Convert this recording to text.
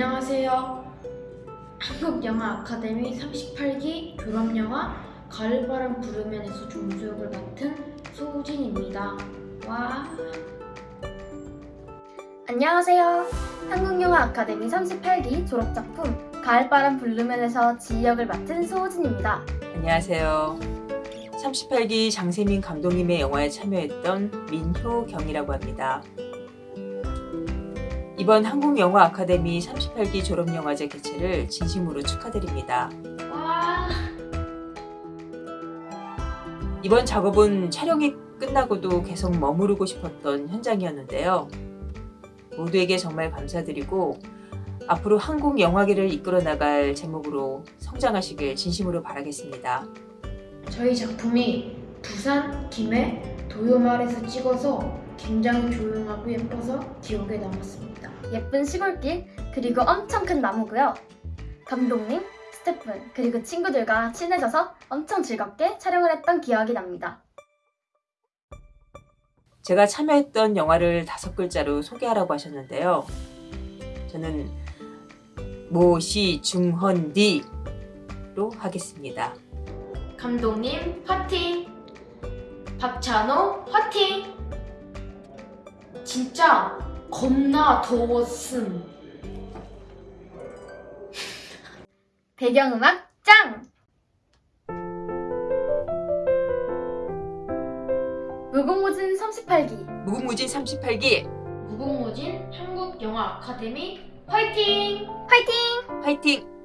안녕하세요. 한국영화 아카데미 38기 졸업영화 가을바람 부르면에서 종수 역을 맡은 소우진입니다. 와. 안녕하세요. 한국영화 아카데미 38기 졸업작품 가을바람 불르면에서 지휘역을 맡은 소호진입니다. 안녕하세요. 38기 장세민 감독님의 영화에 참여했던 민효경이라고 합니다. 이번 한국영화 아카데미 38기 졸업영화제 개최를 진심으로 축하드립니다. 와. 이번 작업은 촬영이 끝나고도 계속 머무르고 싶었던 현장이었는데요. 모두에게 정말 감사드리고 앞으로 한국 영화계를 이끌어 나갈 제목으로 성장하시길 진심으로 바라겠습니다. 저희 작품이 부산, 김해, 도요마을에서 찍어서 굉장히 조용하고 예뻐서 기억에 남았습니다. 예쁜 시골길 그리고 엄청 큰 나무고요. 감독님, 스태프 그리고 친구들과 친해져서 엄청 즐겁게 촬영을 했던 기억이 납니다. 제가 참여했던 영화를 다섯 글자로 소개하라고 하셨는데요. 저는 모시중헌디로 하겠습니다. 감독님 화팅! 박찬호 화팅! 진짜 겁나 더웠음. 배경음악 짱! 무궁무진 38기 무궁무진 38기 무궁무진 한국영화 아카데미 화이팅! 화이팅! 화이팅!